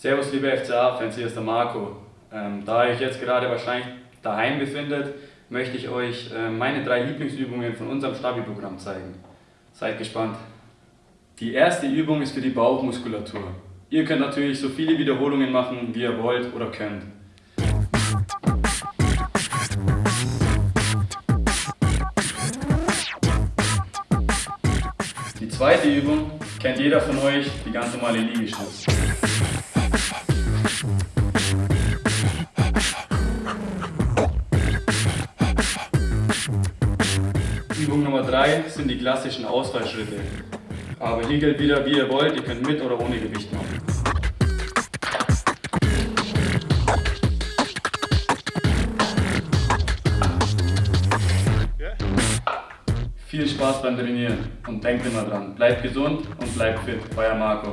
Servus liebe FCA-Fans, hier ist der Marco. Ähm, da ihr euch jetzt gerade wahrscheinlich daheim befindet, möchte ich euch äh, meine drei Lieblingsübungen von unserem Stabi-Programm zeigen. Seid gespannt. Die erste Übung ist für die Bauchmuskulatur. Ihr könnt natürlich so viele Wiederholungen machen, wie ihr wollt oder könnt. Die zweite Übung kennt jeder von euch, die ganz normale Liegestütz. Übung Nummer 3 sind die klassischen Ausfallschritte. Aber hier gilt wieder, wie ihr wollt, ihr könnt mit oder ohne Gewicht machen. Viel Spaß beim Trainieren und denkt immer dran, bleibt gesund und bleibt fit, euer Marco.